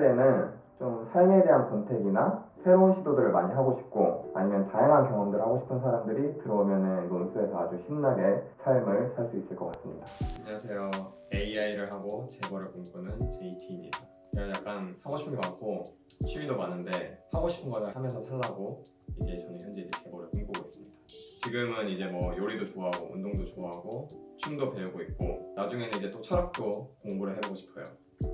논스에는 좀 삶에 대한 권태기나 새로운 시도들을 많이 하고 싶고 아니면 다양한 경험들을 하고 싶은 사람들이 들어오면은 논스에서 아주 신나게 삶을 살 수 있을 것 같습니다. 안녕하세요. AI를 하고 재벌을 꿈꾸는 JT입니다. 제가 약간 하고 싶은 게 많고 취미도 많은데 하고 싶은 거를 하면서 살라고 이제 저는 현재 이제 재벌을 꿈꾸고 있습니다. 지금은 이제 뭐 요리도 좋아하고 운동도 좋아하고 춤도 배우고 있고 나중에는 이제 또 철학도 공부를 해보고 싶어요.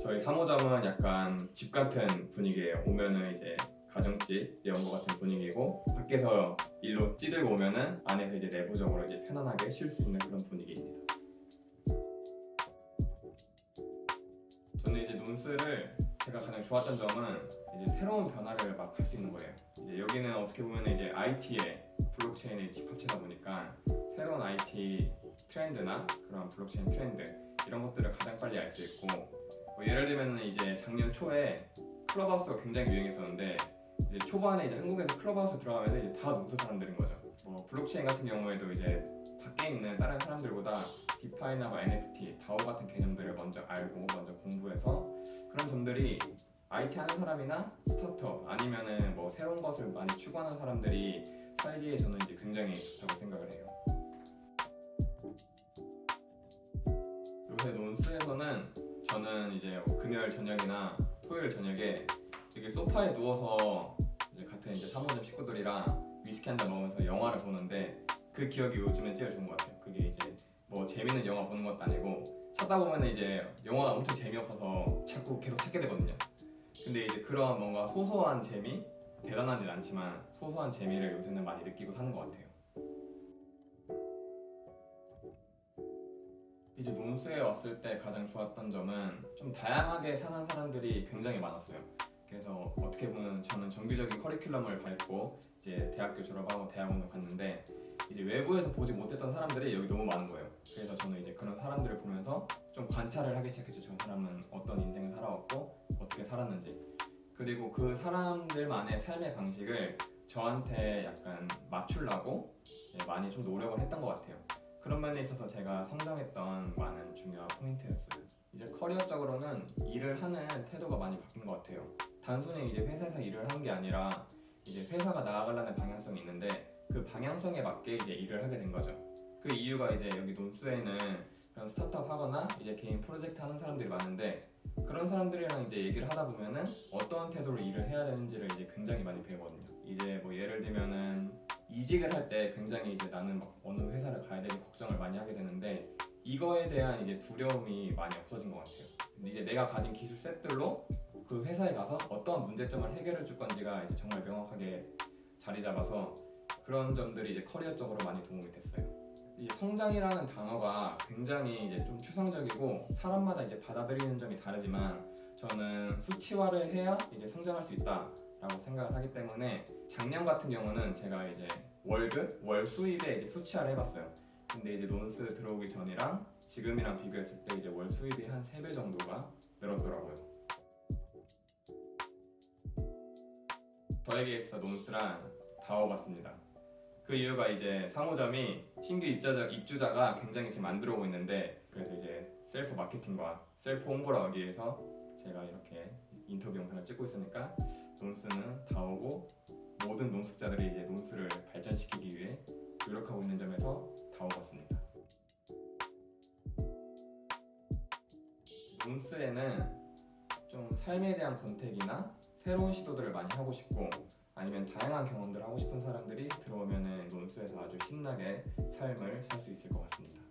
저희 3호점은 약간 집 같은 분위기예요. 오면은 이제 가정집 이런 거 같은 분위기고 밖에서 일로 찌들고 오면은 안에서 이제 내부적으로 이제 편안하게 쉴 수 있는 그런 분위기입니다. 저는 이제 논스를 제가 가장 좋았던 점은 이제 새로운 변화를 막 할 수 있는 거예요. 이제 여기는 어떻게 보면 이제 IT의 블록체인의 집합체다 보니까 새로운 IT 트렌드나 그런 블록체인 트렌드 이런 것들을 가장 빨리 알 수 있고 뭐 예를 들면 이제 작년 초에 클럽하우스가 굉장히 유행했었는데 이제 초반에 이제 한국에서 클럽하우스 들어가면 이제 다 논스 사람들인 거죠. 뭐 블록체인 같은 경우에도 이제 밖에 있는 다른 사람들보다 DeFi나 뭐 NFT, DAO 같은 개념들을 먼저 알고 먼저 공부해서 그런 점들이 IT 하는 사람이나 스타트업 아니면은 뭐 새로운 것을 많이 추구하는 사람들이 살기에 저는 이제 굉장히 좋다고 생각을 해요. 요새 논스에서는 저는 이제 금요일 저녁이나 토요일 저녁에 이렇게 소파에 누워서 이제 같은 이제 사모님 식구들이랑 위스키 한 잔 먹으면서 영화를 보는데 그 기억이 요즘에 제일 좋은 것 같아요. 그게 이제 뭐 재밌는 영화 보는 것도 아니고 찾다 보면 이제 영화가 엄청 재미없어서 자꾸 계속 찾게 되거든요. 근데 이제 그런 뭔가 소소한 재미, 대단하진 않지만 소소한 재미를 요새는 많이 느끼고 사는 것 같아요. 이제 논스에 왔을 때 가장 좋았던 점은 좀 다양하게 사는 사람들이 굉장히 많았어요. 그래서 어떻게 보면 저는 정규적인 커리큘럼을 밟고 이제 대학교 졸업하고 대학원을 갔는데 이제 외부에서 보지 못했던 사람들이 여기 너무 많은 거예요. 그래서 저는 이제 그런 사람들을 보면서 좀 관찰을 하기 시작했죠. 저 사람은 어떤 인생을 살아왔고 어떻게 살았는지. 그리고 그 사람들만의 삶의 방식을 저한테 약간 맞추려고 많이 좀 노력을 했던 것 같아요. 그런 면에 있어서 제가 성장했던 많은 중요한 포인트였어요. 이제 커리어적으로는 일을 하는 태도가 많이 바뀐 것 같아요. 단순히 이제 회사에서 일을 하는 게 아니라 이제 회사가 나아가려는 방향성이 있는데 그 방향성에 맞게 이제 일을 하게 된 거죠. 그 이유가 이제 여기 논스에는 그런 스타트업 하거나 이제 개인 프로젝트 하는 사람들이 많은데 그런 사람들이랑 이제 얘기를 하다 보면은 어떤 태도로 일을 해야 되는지를 이제 굉장히 많이 배우거든요. 이제 뭐 예를 들면은 이직을 할 때 굉장히 이제 나는 막 어느 회사를 가야 되지 걱정을 많이 하게 되는데 이거에 대한 이제 두려움이 많이 없어진 것 같아요. 이제 내가 가진 기술 셋들로 그 회사에 가서 어떠한 문제점을 해결해 줄 건지가 이제 정말 명확하게 자리 잡아서 그런 점들이 이제 커리어적으로 많이 도움이 됐어요. 이 성장이라는 단어가 굉장히 이제 좀 추상적이고 사람마다 이제 받아들이는 점이 다르지만 저는 수치화를 해야 이제 성장할 수 있다 라고 생각을 하기 때문에 작년 같은 경우는 제가 이제 월급, 월 수입에 이제 수치화를 해봤어요. 근데 이제 논스 들어오기 전이랑 지금이랑 비교했을 때 이제 월 수입이 한 3배 정도가 늘었더라고요. 저에게 있어 논스란 DAO 같습니다. 그 이유가 이제 3호점이 신규 입자자, 입주자가 굉장히 지금 안 들어오고 있는데 그래서 이제 셀프 마케팅과 셀프 홍보를 하기 위해서 제가 이렇게 인터뷰 영상을 찍고 있으니까 논스는 DAO고 모든 논숙자들이 이제 논스를 발전시키기 위해 노력하고 있는 점에서 DAO 같습니다. 논스에는 좀 삶에 대한 권태기나 새로운 시도들을 많이 하고 싶고 아니면 다양한 경험들을 하고 싶은 사람들이 들어오면은 논스에서 아주 신나게 삶을 살 수 있을 것 같습니다.